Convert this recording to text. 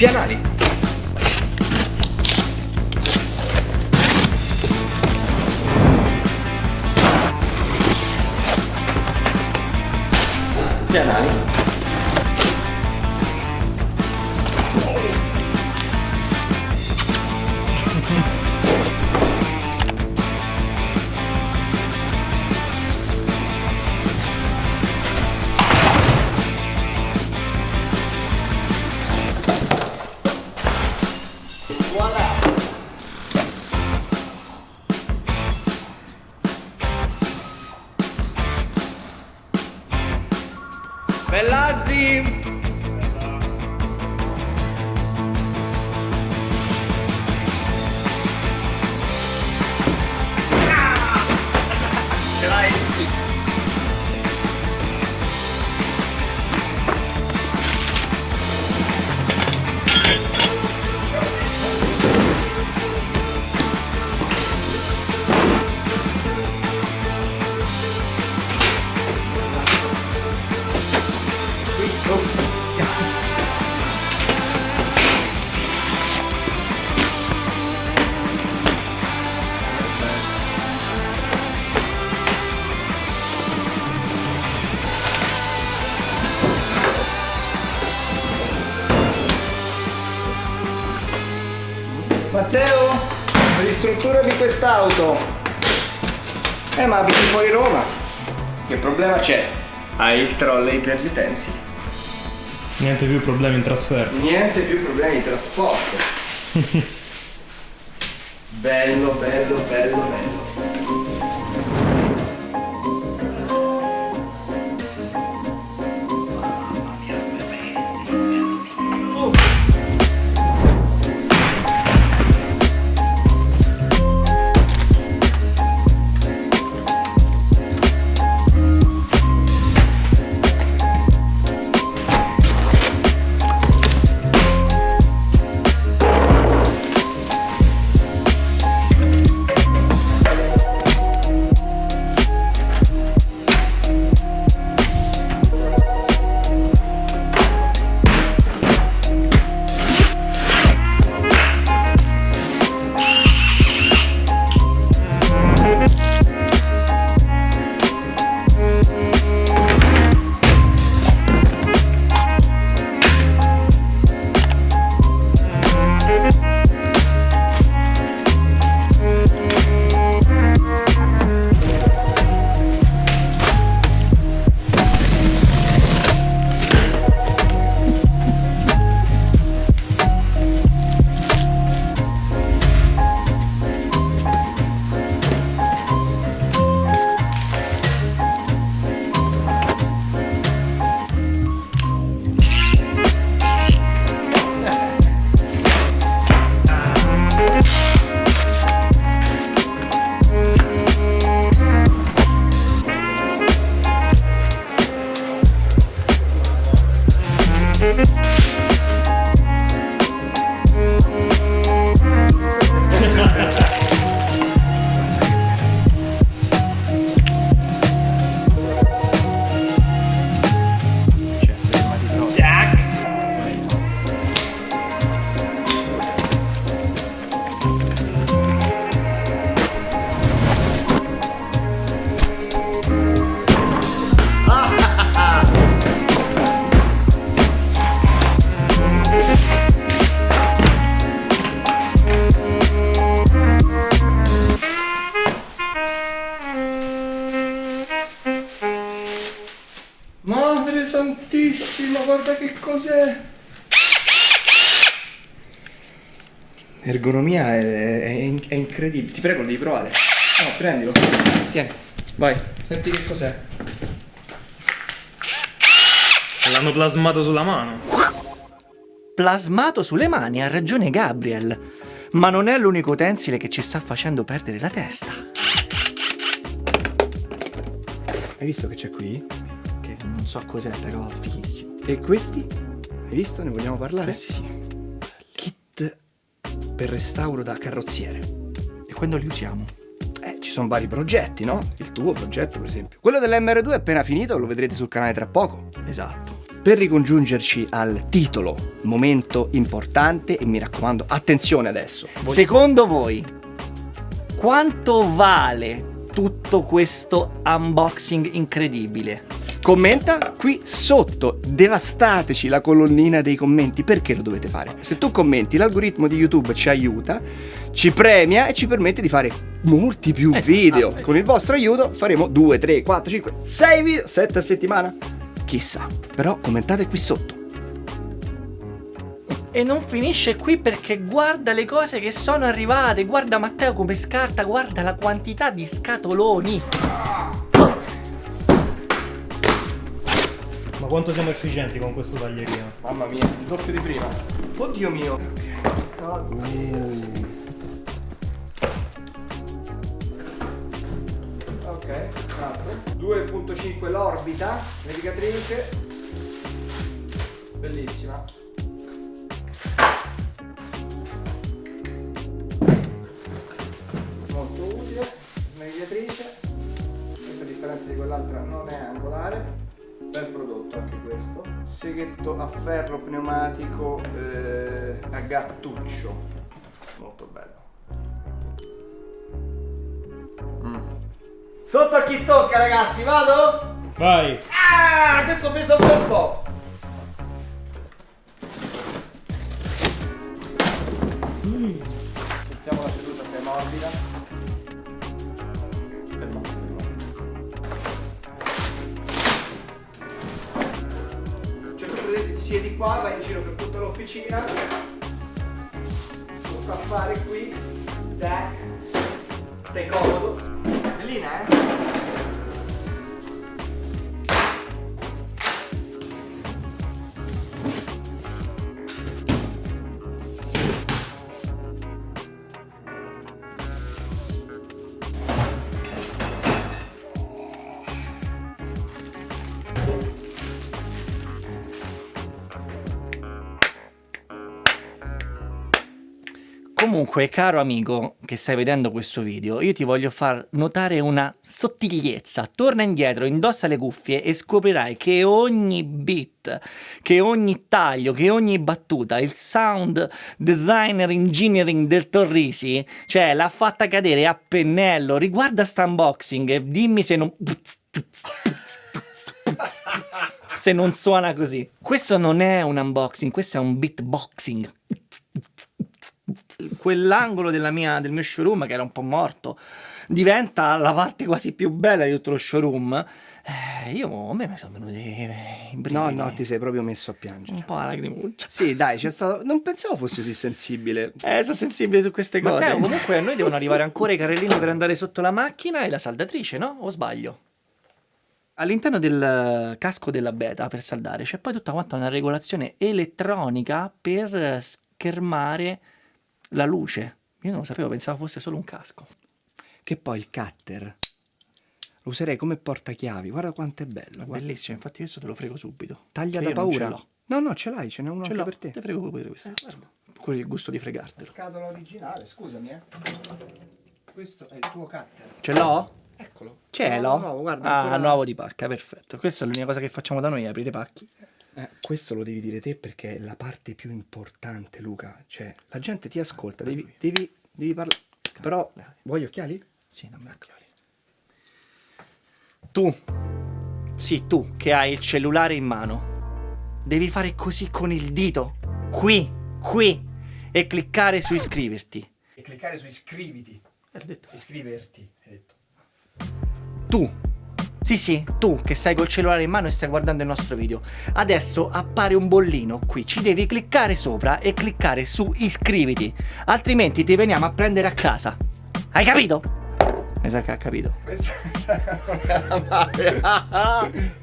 Pianali. Pianali. Quest'auto. Eh, ma abiti fuori Roma. Che problema c'è? Hai il trolley per gli utensili. Niente più problemi in trasferta. Niente più problemi di trasporto. bello, bello, bello, bello. Cioè, Madre santissima, guarda che cos'è! Ergonomia è, è- è incredibile. Ti prego, lo devi provare. No, prendilo. Tieni, vai. Senti che cos'è. L'hanno plasmato sulla mano. Plasmato sulle mani, ha ragione Gabriel. Ma non è l'unico utensile che ci sta facendo perdere la testa. Hai visto che c'è qui? Non so cos'è, però fighissimo. E questi? Hai visto? Ne vogliamo parlare? Sì, sì. Kit per restauro da carrozziere. E quando li usiamo? Eh, ci sono vari progetti, no? Il tuo progetto, per esempio. Quello dell'MR2 è appena finito, lo vedrete sul canale tra poco. Esatto. per ricongiungerci al titolo, momento importante e mi raccomando, attenzione adesso. Secondo voi, quanto vale tutto questo unboxing incredibile? Commenta qui sotto, devastateci la colonnina dei commenti, perché lo dovete fare? Se tu commenti l'algoritmo di YouTube ci aiuta, ci premia e ci permette di fare molti più Esatto. video. Con il vostro aiuto faremo 2, 3, 4, 5, 6 video, 7 a settimana. Chissà, però commentate qui sotto. E non finisce qui perché guarda le cose che sono arrivate, guarda Matteo come scarta, guarda la quantità di scatoloni. Quanto siamo efficienti con questo taglierino? Mamma mia, il doppio di prima. Oddio mio. Ok, esatto. 2.5 l'orbita, navigatrice. Bellissima. Molto utile, navigatrice. Questa differenza di quell'altra non è angolare. Bel prodotto anche questo. Seghetto a ferro pneumatico eh, a gattuccio. Molto bello. Mm. Sotto a chi tocca ragazzi, vado? Vai! Ah, questo pesa un bel po'. Qua, vai in giro per tutta l'officina. A fare qui. Tac. Stai comodo. Bellina, eh? Comunque, caro amico che stai vedendo questo video, io ti voglio far notare una sottigliezza. Torna indietro, indossa le cuffie e scoprirai che ogni beat, che ogni taglio, che ogni battuta, il sound designer engineering del Torrisi, cioè l'ha fatta cadere a pennello. Riguarda sta unboxing e dimmi se non... se non suona così. Questo non è un unboxing, questo è un beatboxing quell'angolo della mia, del mio showroom che era un po' morto diventa la parte quasi più bella di tutto lo showroom eh, io a me mi sono venuti i No, brividi, no, ti sei proprio messo a piangere. un po' la lacrimuccia Sì, dai, c'è stato. Non pensavo fossi così sensibile. eh, sono sensibile su queste cose Matteo, comunque a noi devono arrivare ancora i carrellini per andare sotto la macchina e la saldatrice no? o sbaglio? All'interno del casco della beta per saldare c'è poi tutta quanta una regolazione elettronica per schermare la luce. Io non lo sapevo, pensavo fosse solo un casco. Che poi il cutter lo userei come portachiavi. Guarda quanto è bello. guarda. Bellissimo, infatti questo te lo frego subito. Taglia Che da paura. No, no, ce l'hai, ce n'è uno Ce anche per te. te frego pure questo. Con il gusto di fregartelo. Scatola originale, scusami, eh. Questo è il tuo cutter. Ce l'ho? Eccolo. Ce l'ho? Nuovo, nuovo, guarda. ah, nuovo di pacca, perfetto. Questa è l'unica cosa che facciamo da noi, aprire pacchi. Eh, questo lo devi dire te perché è la parte più importante, Luca. Cioè, la gente ti ascolta, devi, devi, devi parlare. Però, vuoi gli occhiali? Sì, non mi occhiali. Tu, sì, tu che hai il cellulare in mano, devi fare così con il dito, qui, qui, e cliccare su iscriverti. E cliccare su iscriviti. L'ho detto. Iscriverti, hai detto. Tu, sì sì, tu che stai col cellulare in mano e stai guardando il nostro video, adesso appare un bollino qui, ci devi cliccare sopra e cliccare su iscriviti, altrimenti ti veniamo a prendere a casa. Hai capito? Mi sa che ha capito. Questa non era male.